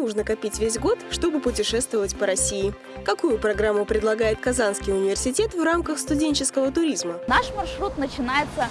нужно копить весь год, чтобы путешествовать по России. Какую программу предлагает Казанский университет в рамках студенческого туризма? Наш маршрут начинается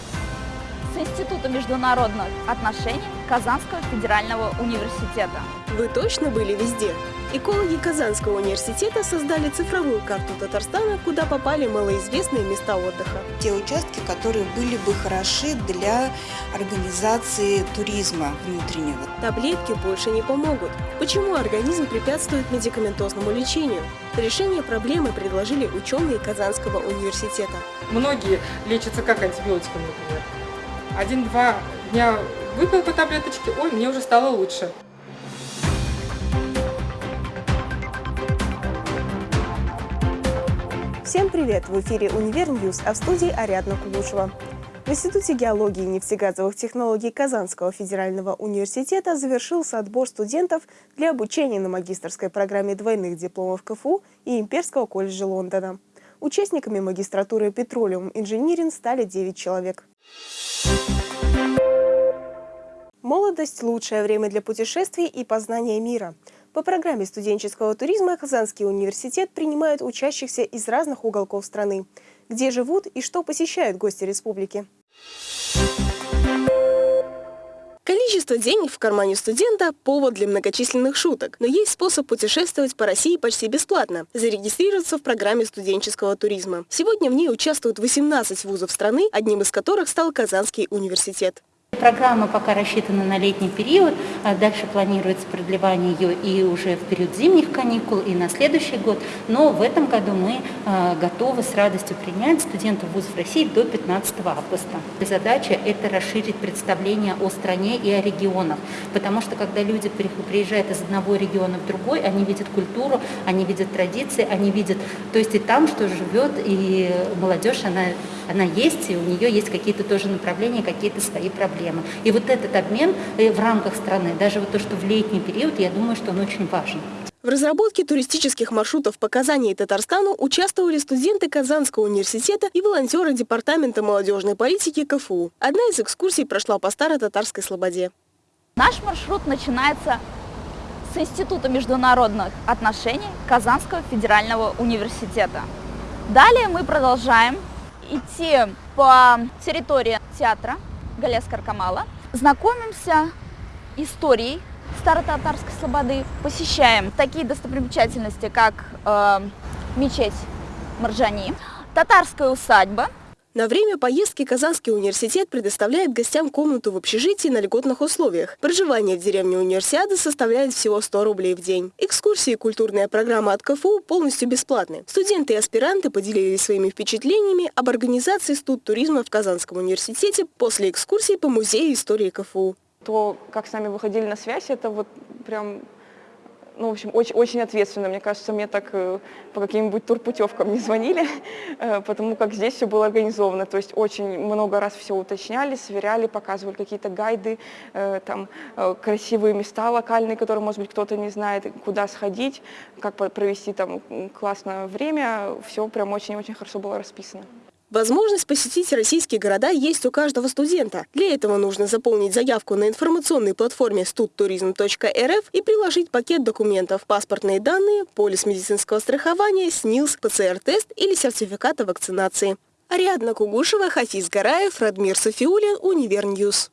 с Института международных отношений Казанского федерального университета. Вы точно были везде? Экологи Казанского университета создали цифровую карту Татарстана, куда попали малоизвестные места отдыха. Те участки, которые были бы хороши для организации туризма внутреннего. Таблетки больше не помогут. Почему организм препятствует медикаментозному лечению? Решение проблемы предложили ученые Казанского университета. Многие лечатся как антибиотиком, например. Один-два дня выпил по таблеточке, ой, мне уже стало лучше. Всем привет! В эфире «Универ News», а в студии Ариадна Кугушева. В Институте геологии и нефтегазовых технологий Казанского федерального университета завершился отбор студентов для обучения на магистрской программе двойных дипломов КФУ и Имперского колледжа Лондона. Участниками магистратуры «Петролиум Инжиниринг» стали 9 человек. Молодость – лучшее время для путешествий и познания мира – по программе студенческого туризма Казанский университет принимает учащихся из разных уголков страны, где живут и что посещают гости республики. Количество денег в кармане студента – повод для многочисленных шуток, но есть способ путешествовать по России почти бесплатно – зарегистрироваться в программе студенческого туризма. Сегодня в ней участвуют 18 вузов страны, одним из которых стал Казанский университет. Программа пока рассчитана на летний период, а дальше планируется продлевание ее и уже в период зимних каникул, и на следующий год. Но в этом году мы а, готовы с радостью принять студентов вузов России до 15 августа. Задача – это расширить представление о стране и о регионах, потому что когда люди приезжают из одного региона в другой, они видят культуру, они видят традиции, они видят, то есть и там, что живет, и молодежь, она, она есть, и у нее есть какие-то тоже направления, какие-то свои проблемы проблемы. И вот этот обмен э, в рамках страны, даже вот то, что в летний период, я думаю, что он очень важен. В разработке туристических маршрутов по Казани и Татарстану участвовали студенты Казанского университета и волонтеры Департамента молодежной политики КФУ. Одна из экскурсий прошла по Старо-Татарской Слободе. Наш маршрут начинается с Института международных отношений Казанского федерального университета. Далее мы продолжаем идти по территории театра Галяс Каркамала. Знакомимся историей Старо-Татарской Слободы, посещаем такие достопримечательности, как э, мечеть Марджани, татарская усадьба, на время поездки Казанский университет предоставляет гостям комнату в общежитии на льготных условиях. Проживание в деревне универсиады составляет всего 100 рублей в день. Экскурсии и культурная программа от КФУ полностью бесплатны. Студенты и аспиранты поделились своими впечатлениями об организации студ туризма в Казанском университете после экскурсии по музею истории КФУ. То, как с нами выходили на связь, это вот прям ну, в общем, очень, очень ответственно. Мне кажется, мне так э, по каким-нибудь турпутевкам не звонили, э, потому как здесь все было организовано. То есть очень много раз все уточняли, сверяли, показывали какие-то гайды, э, там красивые места локальные, которые, может быть, кто-то не знает, куда сходить, как провести там классное время. Все прям очень-очень хорошо было расписано. Возможность посетить российские города есть у каждого студента. Для этого нужно заполнить заявку на информационной платформе студтуризм.рф и приложить пакет документов, паспортные данные, полис медицинского страхования, СНИЛС, ПЦР-тест или сертификат о вакцинации. Ариадна Кугушева, Хафиз Гараев, Радмир Софиулин, Универ News.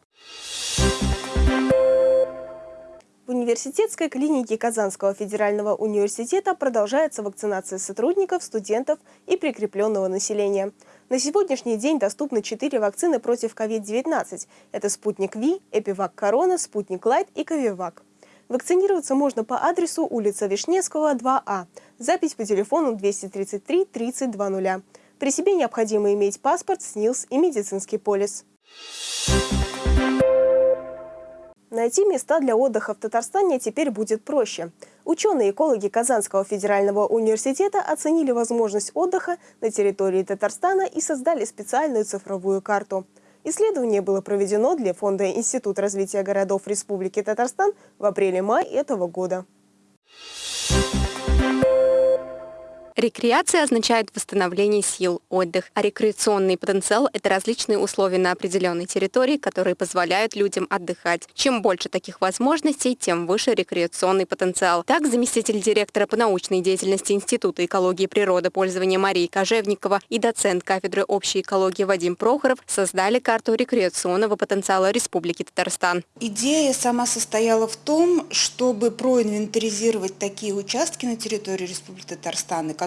В университетской клинике Казанского федерального университета продолжается вакцинация сотрудников, студентов и прикрепленного населения. На сегодняшний день доступны четыре вакцины против COVID-19. Это «Спутник Ви», «Эпивак Корона», «Спутник Лайт» и «Ковивак». Вакцинироваться можно по адресу улица Вишневского, 2А. Запись по телефону 233 3020. При себе необходимо иметь паспорт, СНИЛС и медицинский полис. Найти места для отдыха в Татарстане теперь будет проще. Ученые-экологи Казанского федерального университета оценили возможность отдыха на территории Татарстана и создали специальную цифровую карту. Исследование было проведено для Фонда Институт развития городов Республики Татарстан в апреле-мае этого года. Рекреация означает восстановление сил, отдых, а рекреационный потенциал – это различные условия на определенной территории, которые позволяют людям отдыхать. Чем больше таких возможностей, тем выше рекреационный потенциал. Так, заместитель директора по научной деятельности Института экологии и природопользования Марии Кожевникова и доцент кафедры общей экологии Вадим Прохоров создали карту рекреационного потенциала Республики Татарстан. Идея сама состояла в том, чтобы проинвентаризировать такие участки на территории Республики Татарстан, которые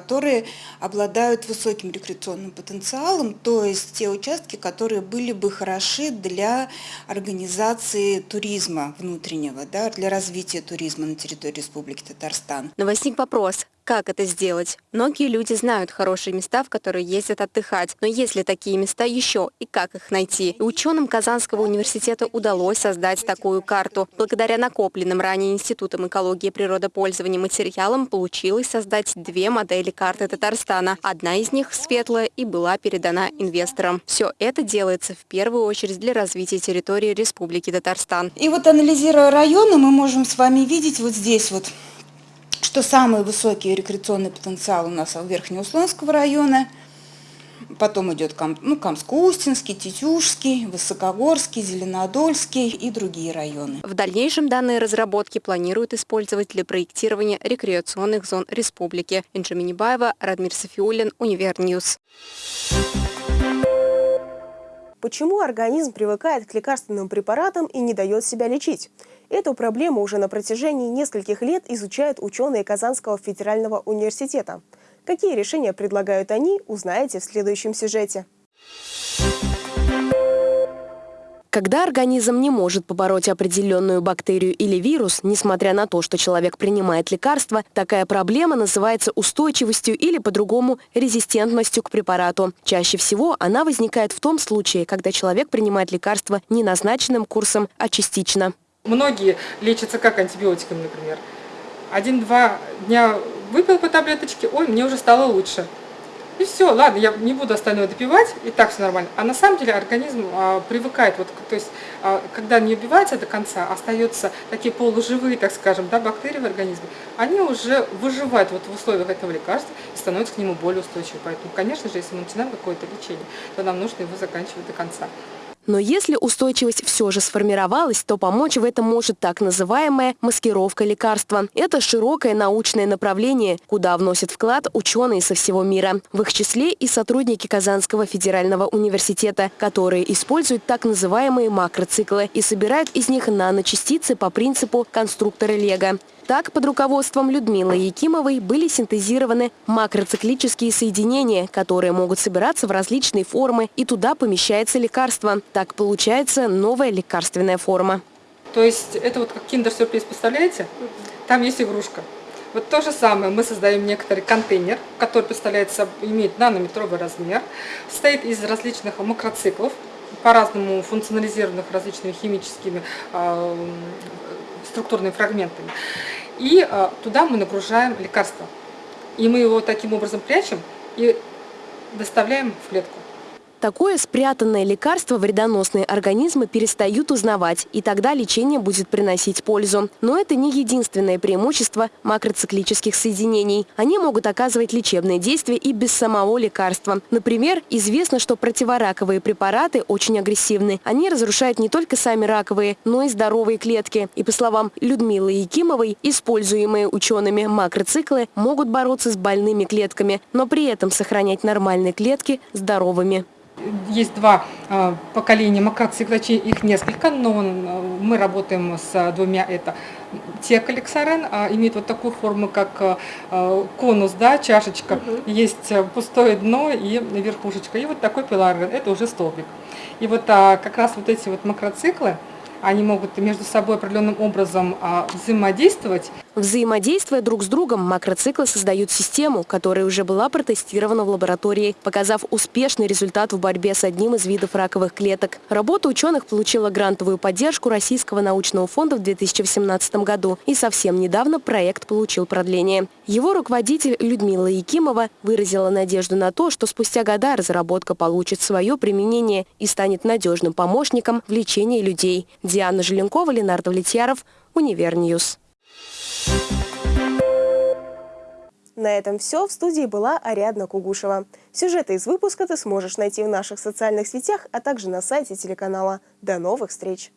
обладают высоким рекреационным потенциалом, то есть те участки, которые были бы хороши для организации туризма внутреннего, да, для развития туризма на территории Республики Татарстан. Но возник вопрос, как это сделать? Многие люди знают хорошие места, в которые ездят отдыхать, но есть ли такие места еще и как их найти? И ученым Казанского университета удалось создать такую карту. Благодаря накопленным ранее Институтом экологии и природопользования материалам получилось создать две модели карты Татарстана. Одна из них, светлая, и была передана инвесторам. Все это делается в первую очередь для развития территории Республики Татарстан. И вот анализируя районы, мы можем с вами видеть вот здесь вот что самый высокий рекреационный потенциал у нас Верхнеуслонского района, потом идет ну, Камско-Устинский, Тетюшский, Высокогорский, Зеленодольский и другие районы. В дальнейшем данные разработки планируют использовать для проектирования рекреационных зон республики. Инжи Минибаева, Радмир Сафиуллин, Univer News. Почему организм привыкает к лекарственным препаратам и не дает себя лечить? Эту проблему уже на протяжении нескольких лет изучают ученые Казанского федерального университета. Какие решения предлагают они, узнаете в следующем сюжете. Когда организм не может побороть определенную бактерию или вирус, несмотря на то, что человек принимает лекарства, такая проблема называется устойчивостью или по-другому резистентностью к препарату. Чаще всего она возникает в том случае, когда человек принимает лекарства не назначенным курсом, а частично. Многие лечатся как антибиотиками, например. Один-два дня выпил по таблеточке, ой, мне уже стало лучше. И все, ладно, я не буду остальное допивать, и так все нормально. А на самом деле организм а, привыкает, вот, то есть, а, когда не убивается до конца, остаются такие полуживые, так скажем, да, бактерии в организме, они уже выживают вот в условиях этого лекарства и становятся к нему более устойчивы. Поэтому, конечно же, если мы начинаем какое-то лечение, то нам нужно его заканчивать до конца. Но если устойчивость все же сформировалась, то помочь в этом может так называемая маскировка лекарства. Это широкое научное направление, куда вносят вклад ученые со всего мира. В их числе и сотрудники Казанского федерального университета, которые используют так называемые макроциклы и собирают из них наночастицы по принципу конструктора Лего. Так, под руководством Людмилы Якимовой были синтезированы макроциклические соединения, которые могут собираться в различные формы, и туда помещается лекарство. Так получается новая лекарственная форма. То есть это вот как киндер-сюрприз, представляете? Там есть игрушка. Вот то же самое, мы создаем некоторый контейнер, который представляется, имеет нанометровый размер, состоит из различных макроциклов, по-разному функционализированных различными химическими э, структурными фрагментами. И э, туда мы нагружаем лекарство. И мы его таким образом прячем и доставляем в клетку. Такое спрятанное лекарство вредоносные организмы перестают узнавать, и тогда лечение будет приносить пользу. Но это не единственное преимущество макроциклических соединений. Они могут оказывать лечебное действие и без самого лекарства. Например, известно, что противораковые препараты очень агрессивны. Они разрушают не только сами раковые, но и здоровые клетки. И по словам Людмилы Якимовой, используемые учеными макроциклы могут бороться с больными клетками, но при этом сохранять нормальные клетки здоровыми есть два а, поколения макроциклочей, их несколько, но мы работаем с двумя. Это текалексарен, а, имеет вот такую форму, как а, конус, да, чашечка. Угу. Есть пустое дно и верхушечка. И вот такой пиларен, это уже столбик. И вот как раз вот эти вот макроциклы, они могут между собой определенным образом а, взаимодействовать. Взаимодействуя друг с другом, макроциклы создают систему, которая уже была протестирована в лаборатории, показав успешный результат в борьбе с одним из видов раковых клеток. Работа ученых получила грантовую поддержку Российского научного фонда в 2018 году, и совсем недавно проект получил продление. Его руководитель Людмила Якимова выразила надежду на то, что спустя года разработка получит свое применение и станет надежным помощником в лечении людей. Диана Желенкова, Ленар Довлетьяров, Univer News. На этом все. В студии была Ариадна Кугушева. Сюжеты из выпуска ты сможешь найти в наших социальных сетях, а также на сайте телеканала. До новых встреч!